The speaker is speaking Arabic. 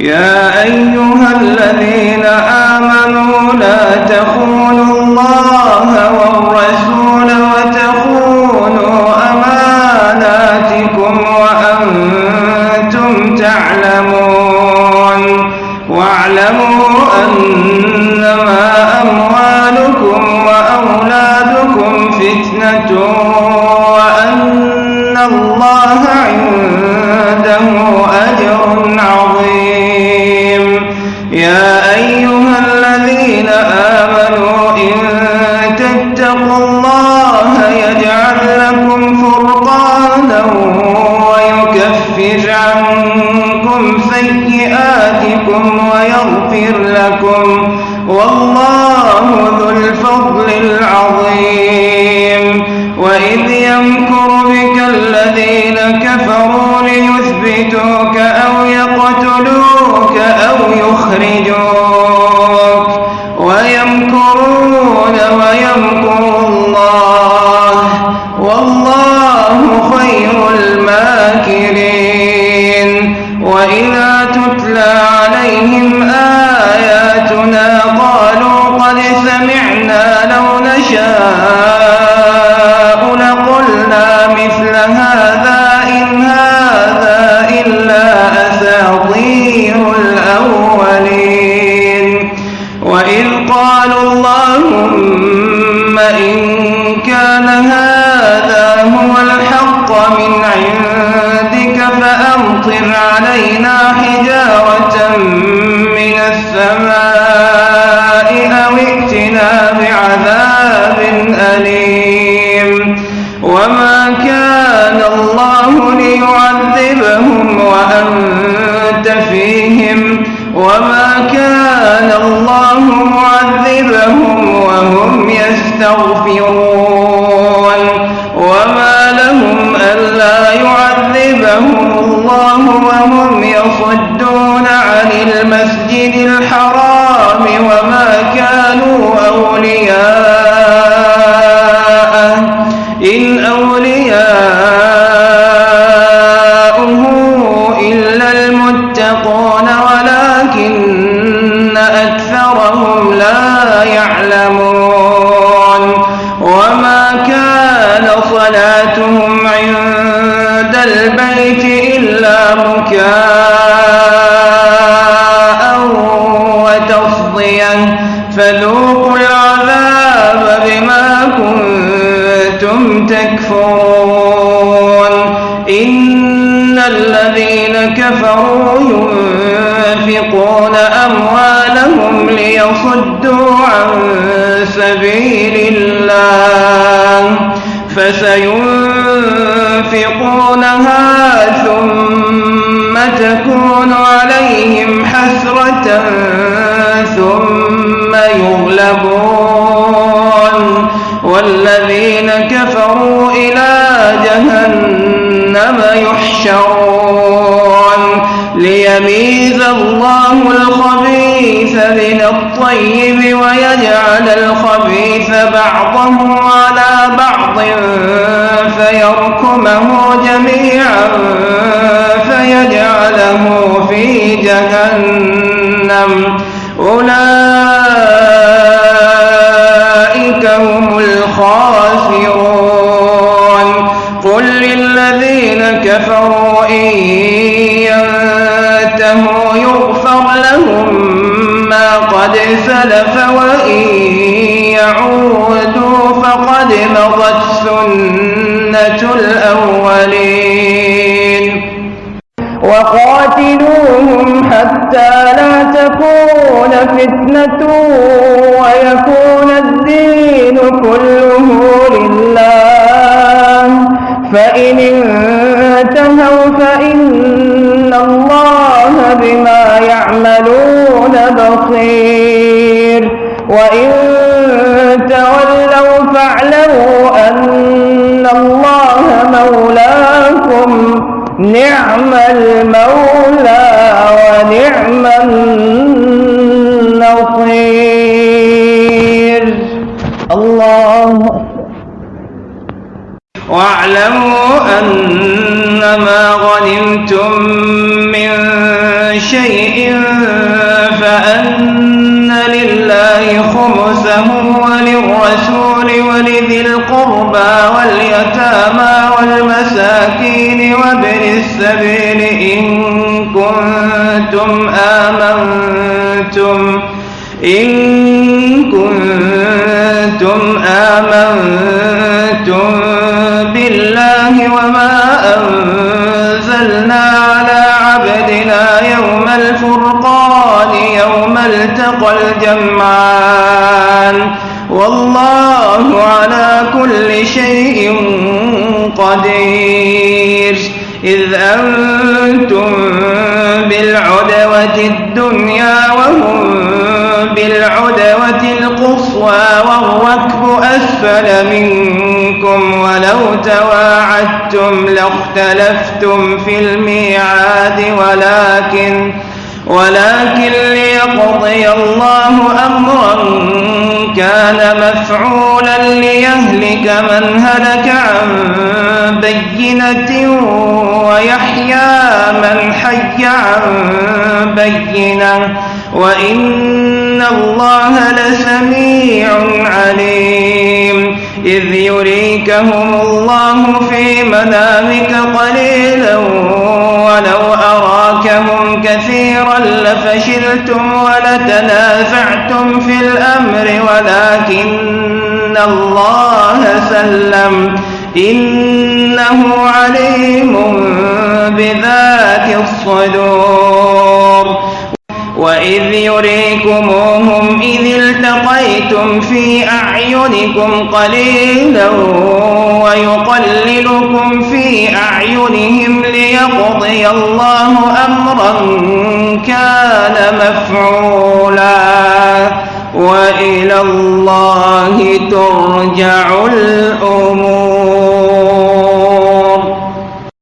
يا أيها الذين آمنوا لا تخونوا الله والرسول وتخونوا أماناتكم وأنتم تعلمون. واعلموا أنما أموالكم وأولادكم فتنة الله يجعل لكم فرقانا ويكفر عنكم سيئاتكم ويغفر لكم والله ذو الفضل العظيم. وإذ يمكر بك الذين كفروا ليثبتوك أو يقتلوك أو يخرجوك ويمكرون ويمكر الله. والله خير الماكرين. من عندك فأمطر علينا حجارة من السماء أو ائتنا بعذاب أليم. وما كان الله ليعذبهم وأنت فيهم. وما كان الله معذبهم وهم يستغفرون. الله وهم يصدون عن المسجد الحرام وما كانوا أولياءه. إن أولياؤه إلا المتقون ولكن أكثرهم لا يعلمون. وما كان صلاتهم عند البيت مكاء وتصديا فذوقوا العذاب بما كنتم تكفرون. إن الذين كفروا ينفقون أموالهم ليصدوا عن سبيل الله فسينفقونها ثم تكون عليهم حسرة ثم يغلبون. والذين كفروا إلى جهنم يحشرون. ليميز الله الخبيث من الطيب ويجعل الخبيث بعضه على بعض. فيركمه جميعا فيجعله في جهنم. أولئك هم الخاسرون. قل للذين كفروا إن ينتهوا يغفر لهم ما قد سلف وإن يعودوا فقد مضت الأولين. وقاتلوهم حتى لا تكون فتنة ويكون الدين كله لله. فإن انتهوا فإن الله بما يعملون بصير. نعم المولى ونعم النصير. الله واعلموا أنما غنمتم من شيء فأن لله خمسه وللرسول ولذي القربى واليتامى. والمساكين وابن السبيل إن كنتم آمنتم إن كنتم آمنتم بالله وما أنزلنا على عبدنا يوم الفرقان يوم التقى الجمعان. والله على كل شيء قدير. إذ أنتم بالعدوة الدنيا وهم بالعدوة القصوى والركب أسفل منكم ولو تواعدتم لاختلفتم في الميعاد ولكن ولكن ليقضي الله أمرا كان مفعولا. من هلك عن بينة ويحيى من حي عن بينة وإن الله لسميع عليم إذ يريكهم الله في منامك قليلا ولو أراكهم كثيرا لفشلتم ولتنازعتم في الأمر ولكن الله سلم إنه عليم بذات الصدور وإذ يريكموهم إذ التقيتم في أعينكم قليلا ويقللكم في أعينهم ليقضي الله أمرا كان مفعولا وإلى الله ترجع الأمور.